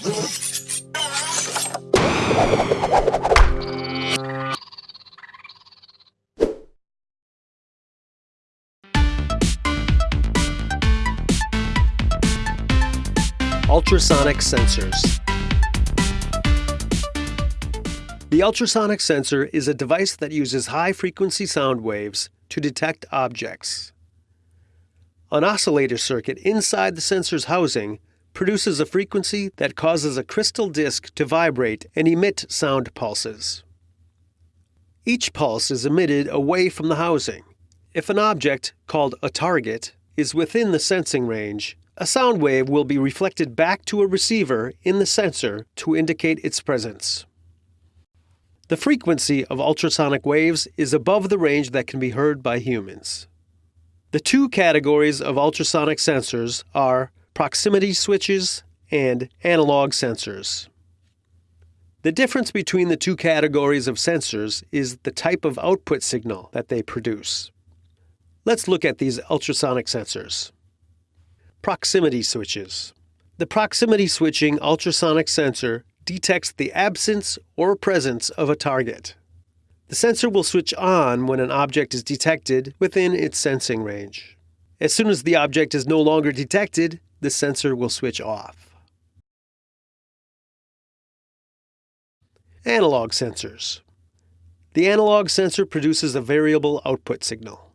Ultrasonic sensors. The ultrasonic sensor is a device that uses high frequency sound waves to detect objects. An oscillator circuit inside the sensor's housing produces a frequency that causes a crystal disk to vibrate and emit sound pulses. Each pulse is emitted away from the housing. If an object, called a target, is within the sensing range, a sound wave will be reflected back to a receiver in the sensor to indicate its presence. The frequency of ultrasonic waves is above the range that can be heard by humans. The two categories of ultrasonic sensors are proximity switches and analog sensors. The difference between the two categories of sensors is the type of output signal that they produce. Let's look at these ultrasonic sensors. Proximity switches. The proximity switching ultrasonic sensor detects the absence or presence of a target. The sensor will switch on when an object is detected within its sensing range. As soon as the object is no longer detected, the sensor will switch off. Analog sensors. The analog sensor produces a variable output signal.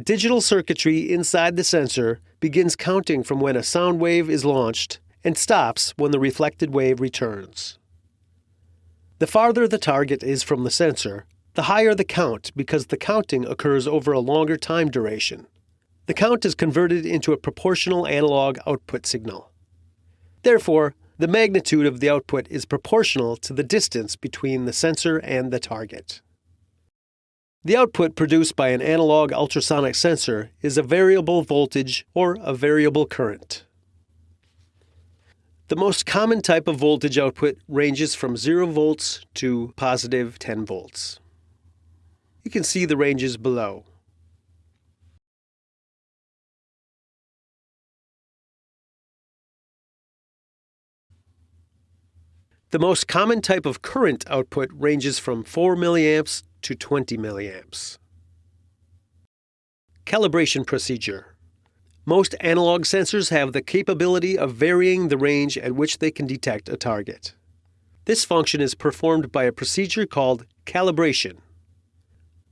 Digital circuitry inside the sensor begins counting from when a sound wave is launched and stops when the reflected wave returns. The farther the target is from the sensor, the higher the count because the counting occurs over a longer time duration. The count is converted into a proportional analog output signal. Therefore, the magnitude of the output is proportional to the distance between the sensor and the target. The output produced by an analog ultrasonic sensor is a variable voltage or a variable current. The most common type of voltage output ranges from 0 volts to positive 10 volts. You can see the ranges below. The most common type of current output ranges from 4 milliamps to 20 milliamps. Calibration procedure. Most analog sensors have the capability of varying the range at which they can detect a target. This function is performed by a procedure called calibration.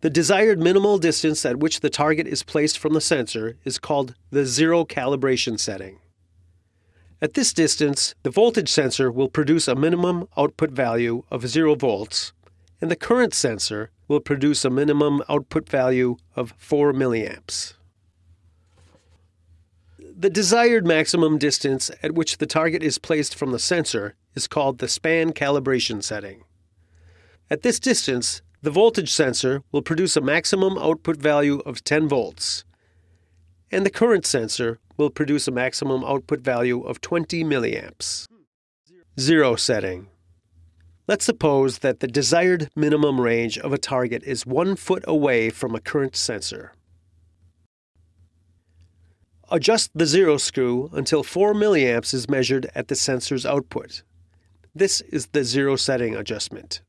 The desired minimal distance at which the target is placed from the sensor is called the zero calibration setting. At this distance, the voltage sensor will produce a minimum output value of 0 volts, and the current sensor will produce a minimum output value of 4 milliamps. The desired maximum distance at which the target is placed from the sensor is called the span calibration setting. At this distance, the voltage sensor will produce a maximum output value of 10 volts, and the current sensor will produce a maximum output value of 20 milliamps. Zero setting. Let's suppose that the desired minimum range of a target is one foot away from a current sensor. Adjust the zero screw until 4 milliamps is measured at the sensor's output. This is the zero setting adjustment.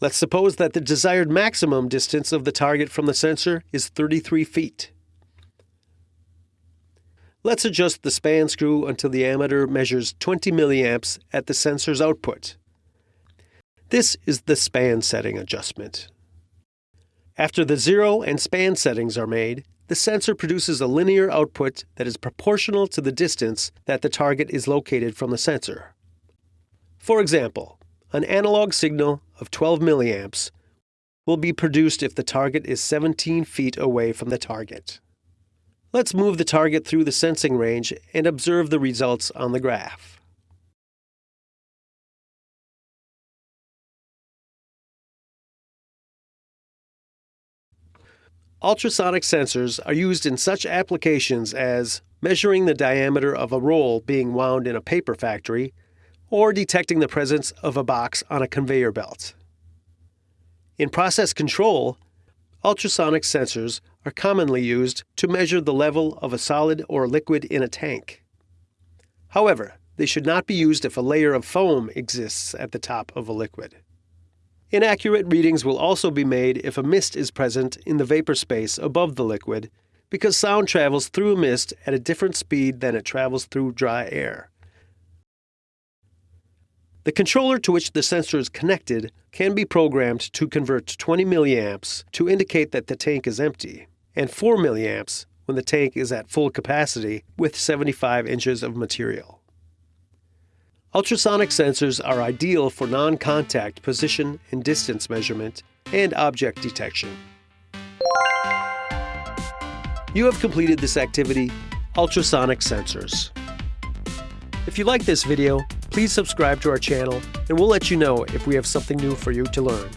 Let's suppose that the desired maximum distance of the target from the sensor is 33 feet. Let's adjust the span screw until the ammeter measures 20 milliamps at the sensor's output. This is the span setting adjustment. After the zero and span settings are made, the sensor produces a linear output that is proportional to the distance that the target is located from the sensor. For example, an analog signal of 12 milliamps will be produced if the target is 17 feet away from the target. Let's move the target through the sensing range and observe the results on the graph. Ultrasonic sensors are used in such applications as measuring the diameter of a roll being wound in a paper factory or detecting the presence of a box on a conveyor belt. In process control, ultrasonic sensors are commonly used to measure the level of a solid or liquid in a tank. However, they should not be used if a layer of foam exists at the top of a liquid. Inaccurate readings will also be made if a mist is present in the vapor space above the liquid because sound travels through a mist at a different speed than it travels through dry air. The controller to which the sensor is connected can be programmed to convert 20 milliamps to indicate that the tank is empty, and 4 milliamps when the tank is at full capacity with 75 inches of material. Ultrasonic sensors are ideal for non-contact position and distance measurement and object detection. You have completed this activity, Ultrasonic Sensors. If you like this video, please subscribe to our channel and we'll let you know if we have something new for you to learn.